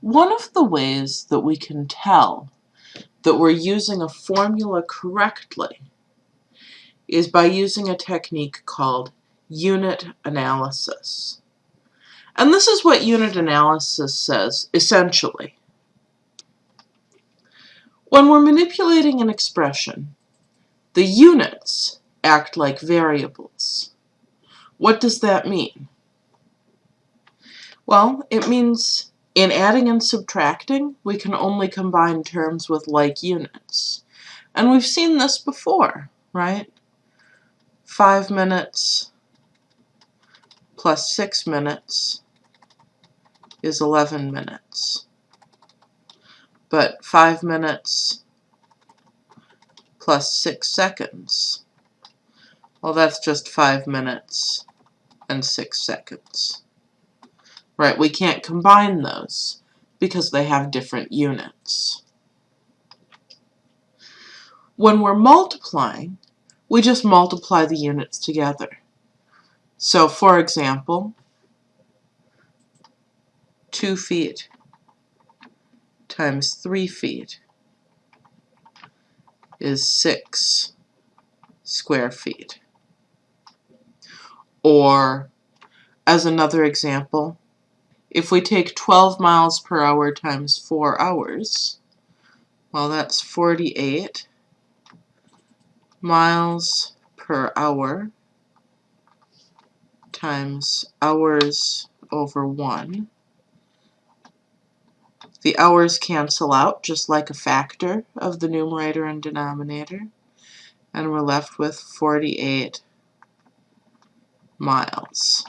One of the ways that we can tell that we're using a formula correctly is by using a technique called unit analysis. And this is what unit analysis says, essentially. When we're manipulating an expression, the units act like variables. What does that mean? Well, it means in adding and subtracting, we can only combine terms with like units. And we've seen this before, right? 5 minutes plus 6 minutes is 11 minutes. But 5 minutes plus 6 seconds, well that's just 5 minutes and 6 seconds. Right, we can't combine those because they have different units. When we're multiplying, we just multiply the units together. So for example, 2 feet times 3 feet is 6 square feet. Or, as another example, if we take 12 miles per hour times 4 hours, well that's 48 miles per hour times hours over 1. The hours cancel out just like a factor of the numerator and denominator and we're left with 48 miles.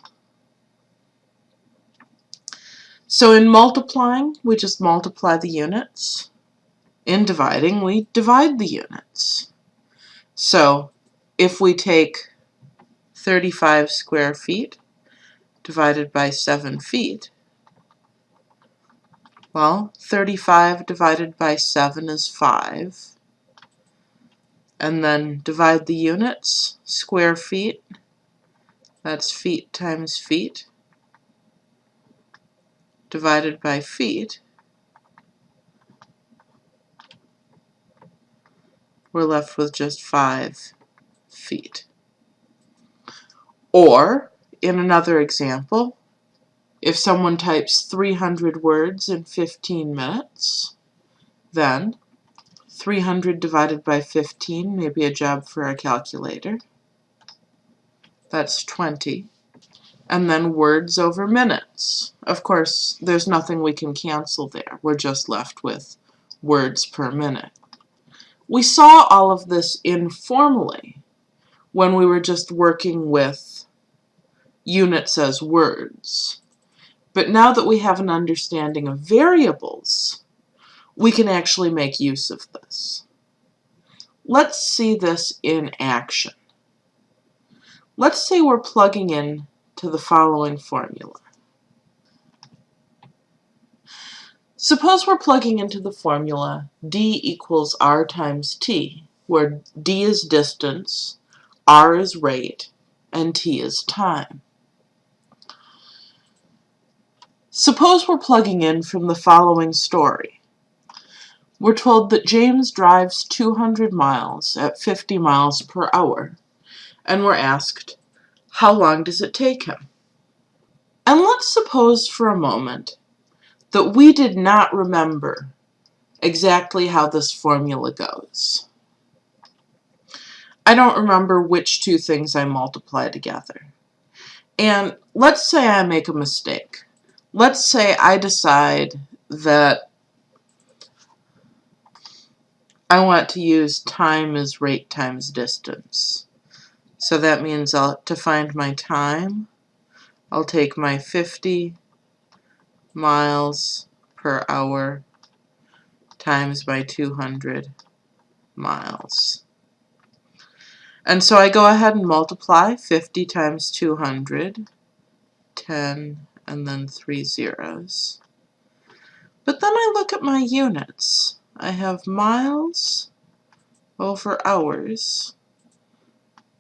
So in multiplying, we just multiply the units. In dividing, we divide the units. So if we take 35 square feet divided by 7 feet, well, 35 divided by 7 is 5. And then divide the units, square feet, that's feet times feet divided by feet, we're left with just 5 feet. Or, in another example, if someone types 300 words in 15 minutes, then 300 divided by 15 may be a job for a calculator. That's 20 and then words over minutes. Of course, there's nothing we can cancel there. We're just left with words per minute. We saw all of this informally when we were just working with units as words. But now that we have an understanding of variables, we can actually make use of this. Let's see this in action. Let's say we're plugging in to the following formula. Suppose we're plugging into the formula d equals r times t, where d is distance, r is rate, and t is time. Suppose we're plugging in from the following story. We're told that James drives 200 miles at 50 miles per hour, and we're asked, how long does it take him? And let's suppose for a moment that we did not remember exactly how this formula goes. I don't remember which two things I multiply together. And let's say I make a mistake. Let's say I decide that I want to use time as rate times distance. So that means I'll, to find my time, I'll take my 50 miles per hour times by 200 miles. And so I go ahead and multiply 50 times 200, 10, and then three zeros. But then I look at my units. I have miles over hours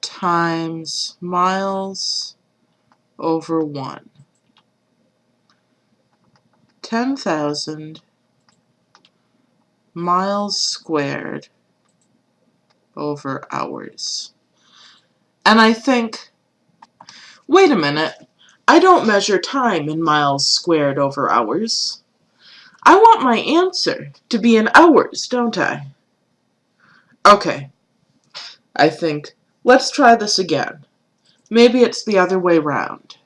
times miles over 1 10,000 miles squared over hours. And I think, wait a minute, I don't measure time in miles squared over hours. I want my answer to be in hours, don't I? Okay, I think, let's try this again. Maybe it's the other way round.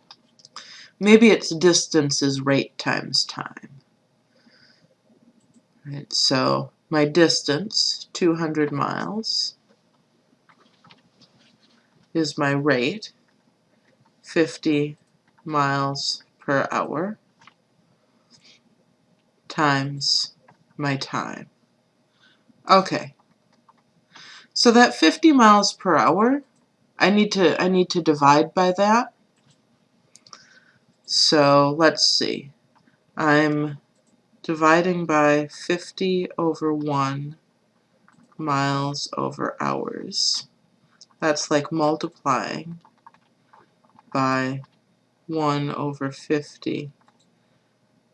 Maybe it's distance is rate times time. Right, so my distance, 200 miles, is my rate, 50 miles per hour, times my time. Okay, so that 50 miles per hour, I need to I need to divide by that. So let's see. I'm dividing by 50 over 1 miles over hours. That's like multiplying by 1 over 50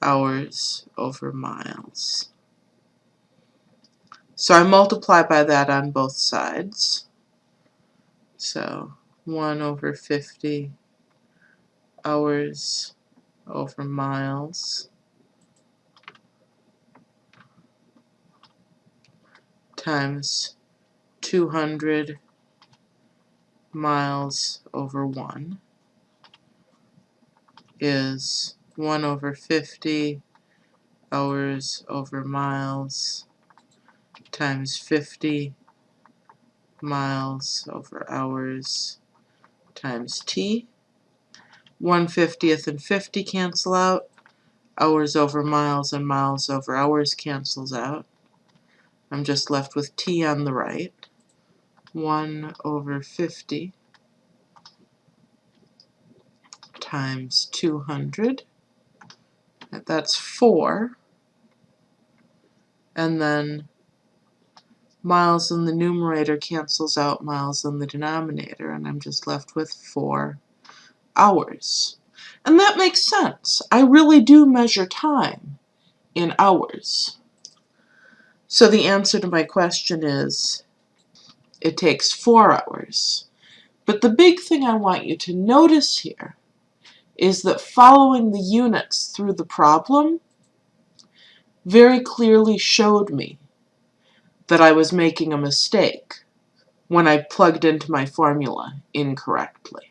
hours over miles. So I multiply by that on both sides. So 1 over 50 hours over miles times 200 miles over 1 is 1 over 50 hours over miles times 50 miles over hours times t. 1 50th and 50 cancel out. Hours over miles and miles over hours cancels out. I'm just left with t on the right. 1 over 50 times 200. That's 4. And then miles in the numerator cancels out miles in the denominator, and I'm just left with 4 hours. And that makes sense. I really do measure time in hours. So the answer to my question is it takes 4 hours. But the big thing I want you to notice here is that following the units through the problem very clearly showed me that I was making a mistake when I plugged into my formula incorrectly.